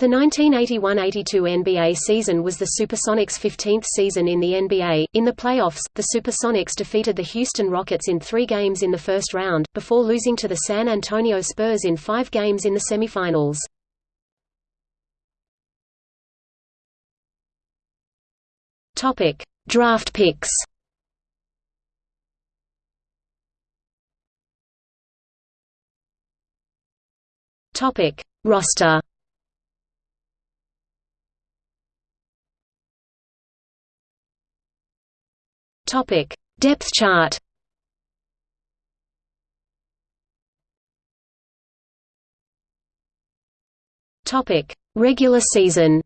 The 1981–82 NBA season was the Supersonics' 15th season in the NBA. In the playoffs, the Supersonics defeated the Houston Rockets in three games in the first round, before losing to the San Antonio Spurs in five games in the semifinals. Topic: Draft picks. Topic: Roster. Topic: Depth chart. Topic: Regular season.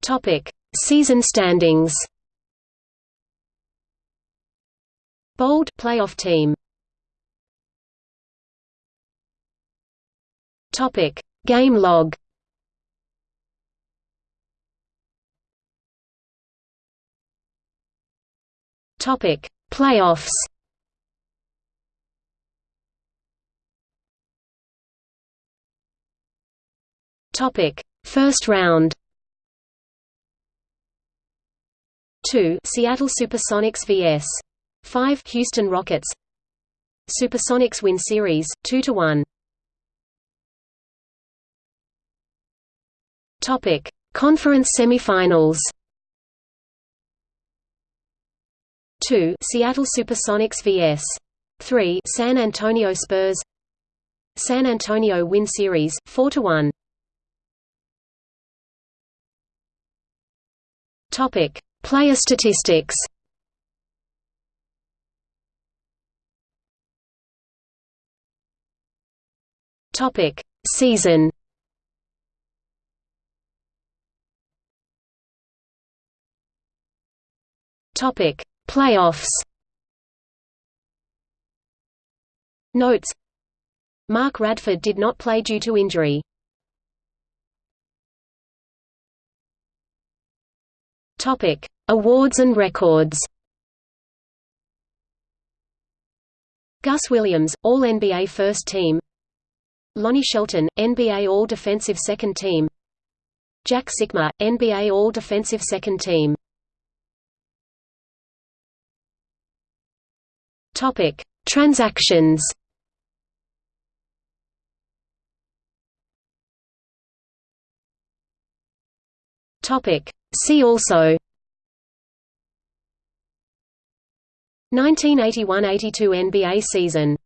Topic: Season standings. Bold playoff team. Topic: Game log. Topic: Playoffs. Topic: First round. 2 Seattle Supersonics vs 5 Houston Rockets Supersonics win series 2 to 1 Topic Conference semifinals 2 Seattle Supersonics vs. 3 San Antonio Spurs. San Antonio win series 4 to 1 Topic Player statistics. Topic Season. Topic Playoffs Notes Mark Radford did not play due to injury. Topic: Awards and records. Gus Williams, All-NBA First Team. Lonnie Shelton, NBA All-Defensive Second Team. Jack Sikma, NBA All-Defensive Second Team. Topic: Transactions. Topic: See also. 1981–82 NBA season